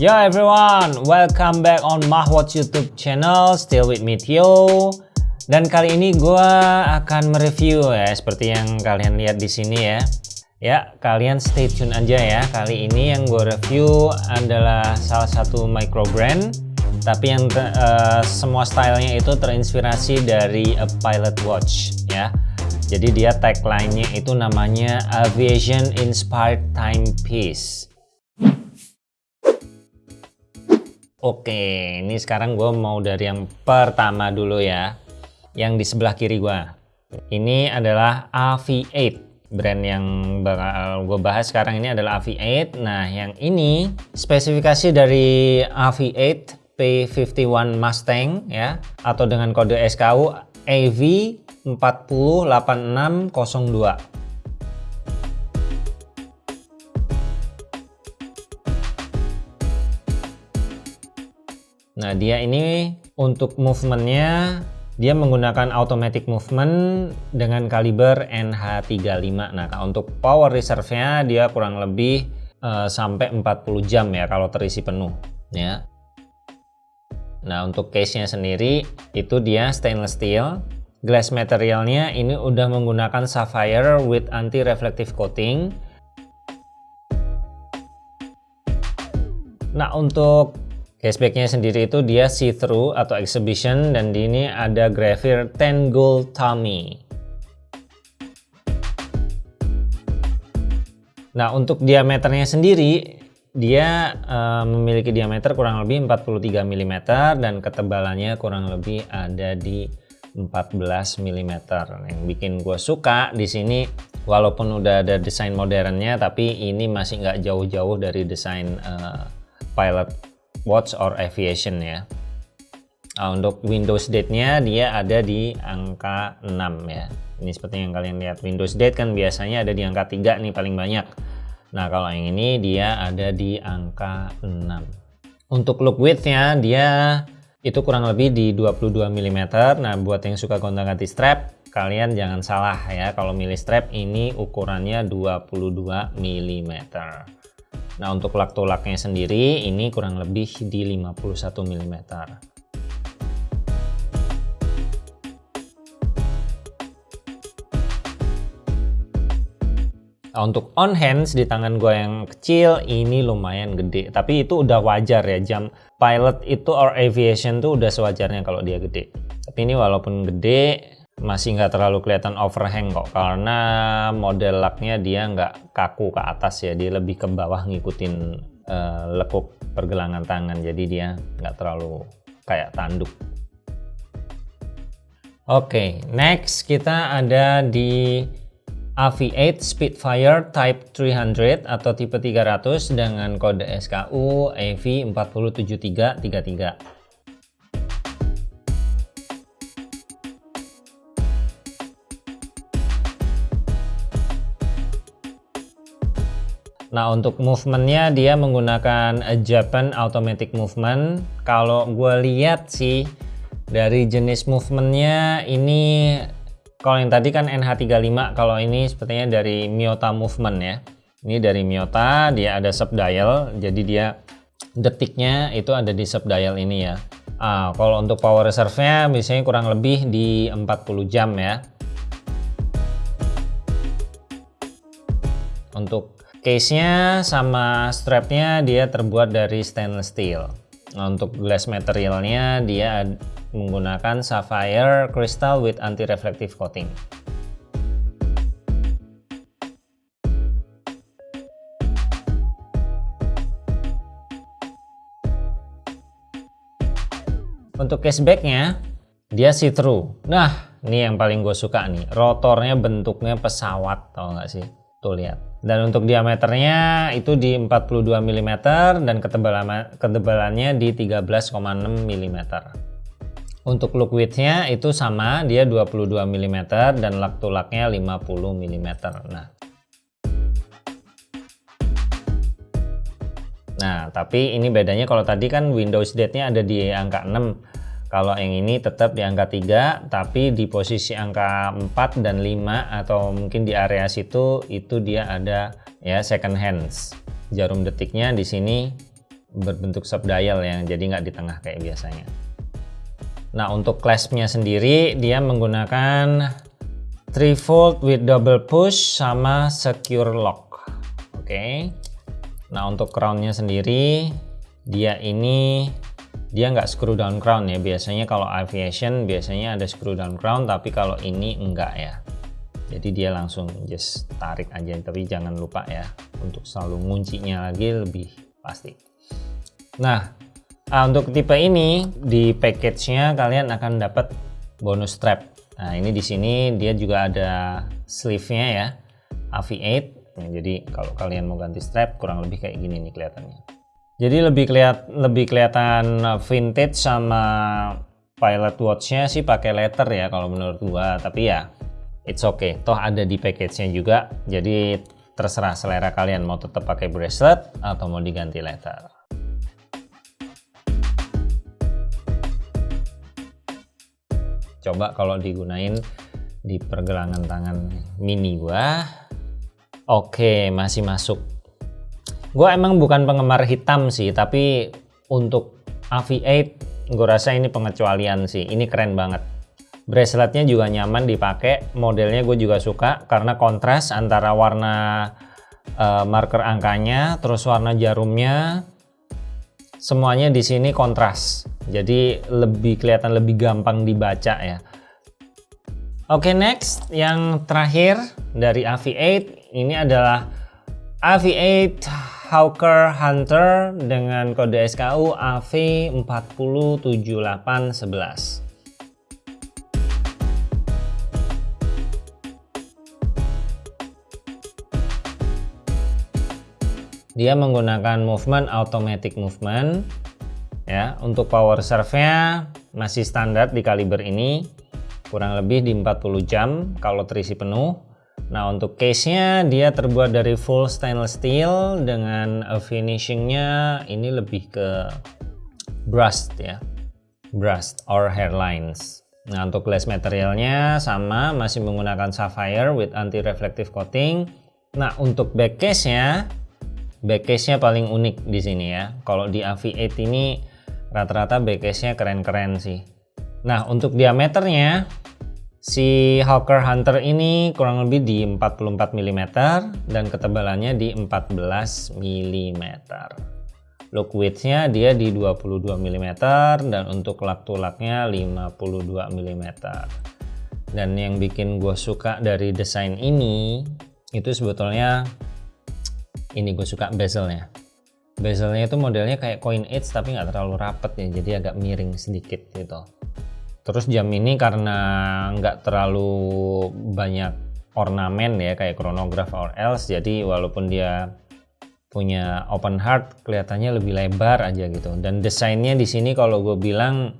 Yo everyone, welcome back on Mahwatch YouTube channel, still with me Theo. Dan kali ini gue akan mereview ya, seperti yang kalian lihat di sini ya. Ya, kalian stay tune aja ya. Kali ini yang gue review adalah salah satu micro brand, tapi yang uh, semua stylenya itu terinspirasi dari a pilot watch ya. Jadi dia tagline-nya itu namanya Aviation Inspired Timepiece. Oke, ini sekarang gue mau dari yang pertama dulu ya. Yang di sebelah kiri gue. Ini adalah AV8. Brand yang bakal gue bahas sekarang ini adalah AV8. Nah, yang ini spesifikasi dari AV8 P51 Mustang ya. Atau dengan kode SKU AV408602. Nah dia ini untuk movementnya dia menggunakan automatic movement dengan kaliber NH35. Nah, untuk power reserve-nya dia kurang lebih uh, sampai 40 jam ya kalau terisi penuh ya. Nah, untuk case-nya sendiri itu dia stainless steel. Glass materialnya ini udah menggunakan sapphire with anti-reflective coating. Nah, untuk Cashbacknya sendiri itu dia see-through atau exhibition dan di ini ada grafir 10 gold tummy. Nah untuk diameternya sendiri dia uh, memiliki diameter kurang lebih 43 mm dan ketebalannya kurang lebih ada di 14 mm. Yang bikin gue suka di sini walaupun udah ada desain modernnya tapi ini masih nggak jauh-jauh dari desain uh, pilot watch or aviation ya. Nah, untuk Windows date-nya dia ada di angka 6 ya. Ini seperti yang kalian lihat Windows date kan biasanya ada di angka 3 nih paling banyak. Nah, kalau yang ini dia ada di angka 6. Untuk look width-nya dia itu kurang lebih di 22 mm. Nah, buat yang suka gonta-ganti strap, kalian jangan salah ya kalau milih strap ini ukurannya 22 mm. Nah untuk lak tolaknya sendiri ini kurang lebih di 51 mm. Nah, untuk on hands di tangan gue yang kecil ini lumayan gede tapi itu udah wajar ya jam pilot itu or aviation tuh udah sewajarnya kalau dia gede tapi ini walaupun gede masih nggak terlalu kelihatan overhang kok karena model laknya dia nggak kaku ke atas ya dia lebih ke bawah ngikutin uh, lekuk pergelangan tangan jadi dia nggak terlalu kayak tanduk. Oke okay, next kita ada di AV8 Spitfire Type 300 atau tipe 300 dengan kode SKU AV407333 Nah untuk movementnya dia menggunakan Japan Automatic Movement. Kalau gue lihat sih dari jenis movementnya ini kalau yang tadi kan NH35 kalau ini sepertinya dari Miyota Movement ya. Ini dari Miyota dia ada subdial jadi dia detiknya itu ada di subdial ini ya. Ah, kalau untuk power reserve-nya biasanya kurang lebih di 40 jam ya. Untuk Case-nya sama strapnya dia terbuat dari stainless steel. Nah, untuk glass materialnya dia menggunakan sapphire crystal with anti-reflective coating. Untuk casebacknya dia see-through. Nah, ini yang paling gue suka nih. Rotornya bentuknya pesawat, tau nggak sih? Tuh lihat dan untuk diameternya itu di 42 mm dan ketebalan ketebalannya di 13,6 mm untuk look widthnya itu sama dia 22 mm dan lak tulaknya 50 mm nah. Nah, tapi ini bedanya kalau tadi kan Windows date-nya ada di angka 6 kalau yang ini tetap di angka 3 tapi di posisi angka 4 dan 5 atau mungkin di area situ itu dia ada ya second hands. Jarum detiknya di sini berbentuk subdial ya jadi nggak di tengah kayak biasanya. Nah untuk claspnya sendiri dia menggunakan 3 volt with double push sama secure lock. Oke. Okay. nah untuk crownnya sendiri dia ini dia nggak screw down crown ya biasanya kalau aviation biasanya ada screw down crown tapi kalau ini enggak ya jadi dia langsung just tarik aja tapi jangan lupa ya untuk selalu nguncinya lagi lebih pasti Nah, uh, untuk tipe ini di package-nya kalian akan dapat bonus strap. Nah, ini di sini dia juga ada sleeve-nya ya, AV8. Nah, jadi kalau kalian mau ganti strap kurang lebih kayak gini nih kelihatannya. Jadi lebih kelihat lebih kelihatan vintage sama pilot watch-nya sih pakai letter ya kalau menurut gua, tapi ya it's okay. Toh ada di package-nya juga. Jadi terserah selera kalian mau tetap pakai bracelet atau mau diganti letter. coba kalau digunain di pergelangan tangan mini gua oke masih masuk gua emang bukan penggemar hitam sih tapi untuk AV8 gue rasa ini pengecualian sih. Ini keren banget. Braceletnya juga nyaman dipakai modelnya gue juga suka karena kontras antara warna uh, marker angkanya terus warna jarumnya semuanya di sini kontras. Jadi lebih kelihatan lebih gampang dibaca ya. Oke okay, next yang terakhir dari AV8 ini adalah AV8 Hawker Hunter dengan kode SKU AV407811 dia menggunakan movement automatic movement ya. Untuk power serve-nya masih standar di kaliber ini kurang lebih di 40 jam kalau terisi penuh nah untuk case-nya dia terbuat dari full stainless steel dengan finishingnya ini lebih ke brushed ya. Brushed or hairlines. Nah untuk glass materialnya sama masih menggunakan sapphire with anti reflective coating. Nah untuk back case-nya back case-nya paling unik di sini ya. Kalau di AV8 ini rata-rata backcase-nya keren-keren sih. Nah, untuk diameternya si Hawker Hunter ini kurang lebih di 44 mm dan ketebalannya di 14 mm. Look width-nya dia di 22 mm dan untuk lak tulaknya 52 mm. Dan yang bikin gue suka dari desain ini itu sebetulnya ini gue suka bezelnya bezelnya itu modelnya kayak coin edge tapi nggak terlalu rapet ya jadi agak miring sedikit gitu terus jam ini karena nggak terlalu banyak ornamen ya kayak chronograph or else jadi walaupun dia punya open heart kelihatannya lebih lebar aja gitu. Dan desainnya di sini kalau gue bilang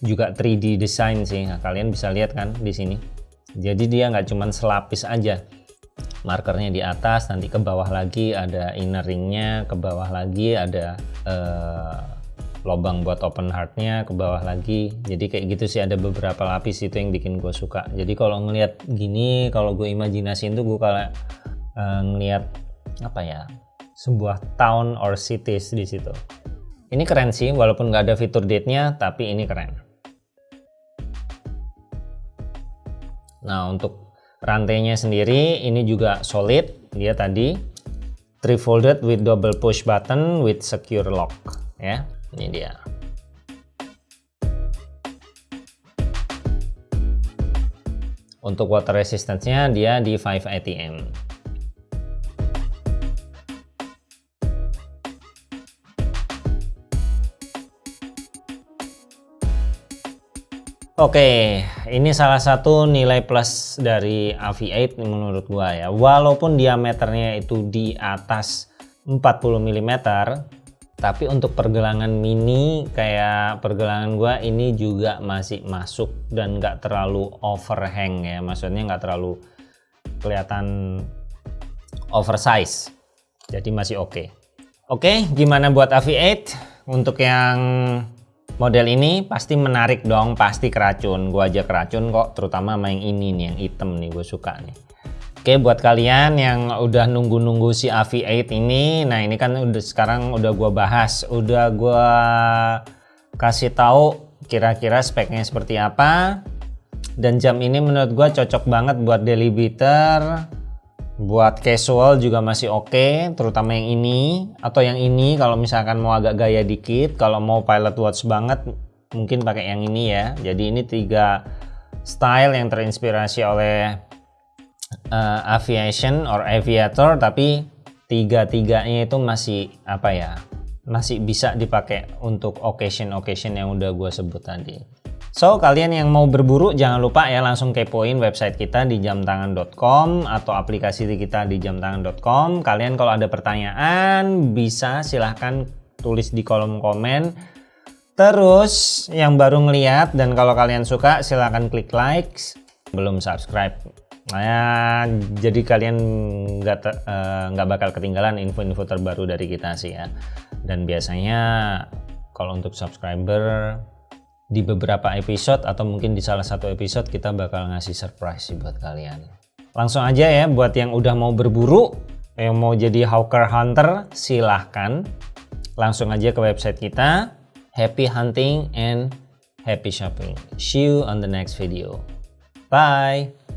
juga 3D design sih. Nah, kalian bisa lihat kan di sini. Jadi dia nggak cuman selapis aja. Markernya di atas nanti ke bawah lagi ada inner ringnya ke bawah lagi ada uh, lobang buat open heartnya ke bawah lagi. Jadi kayak gitu sih ada beberapa lapis itu yang bikin gue suka. Jadi kalau ngelihat gini kalau gue imajinasiin tuh gue kalau uh, ngelihat apa ya sebuah town or cities di situ. Ini keren sih walaupun nggak ada fitur date-nya tapi ini keren. Nah untuk Rantainya sendiri ini juga solid, dia tadi three folded with double push button with secure lock ya. Ini dia. Untuk water resistance-nya dia di 5 ATM. Oke, ini salah satu nilai plus dari AV8 menurut gua ya. Walaupun diameternya itu di atas 40 mm, tapi untuk pergelangan mini kayak pergelangan gua ini juga masih masuk dan nggak terlalu overhang ya. Maksudnya nggak terlalu kelihatan oversize. Jadi masih oke. Okay. Oke, gimana buat AV8? Untuk yang Model ini pasti menarik dong, pasti keracun. Gue aja keracun kok, terutama yang ini nih, yang hitam nih, gue suka nih. Oke buat kalian yang udah nunggu-nunggu si AV8 ini, nah ini kan udah sekarang udah gua bahas, udah gua kasih tahu kira-kira speknya seperti apa. Dan jam ini menurut gua cocok banget buat daily beater, buat casual juga masih oke, okay, terutama yang ini atau yang ini kalau misalkan mau agak gaya dikit, kalau mau pilot watch banget mungkin pakai yang ini ya. Jadi ini tiga style yang terinspirasi oleh uh, aviation or aviator tapi tiga-tiganya itu masih apa ya masih bisa dipakai untuk occasion-occasion yang udah gue sebut tadi. So kalian yang mau berburu jangan lupa ya langsung kepoin website kita di jamtangan.com atau aplikasi kita di jamtangan.com kalian kalau ada pertanyaan bisa silahkan tulis di kolom komen. Terus yang baru ngeliat dan kalau kalian suka silahkan klik likes belum subscribe Nah, jadi kalian nggak uh, nggak bakal ketinggalan info-info terbaru dari kita sih ya. Dan biasanya kalau untuk subscriber di beberapa episode atau mungkin di salah satu episode kita bakal ngasih surprise sih buat kalian. Langsung aja ya buat yang udah mau berburu, yang mau jadi hawker hunter, silahkan langsung aja ke website kita. Happy hunting and happy shopping. See you on the next video. Bye.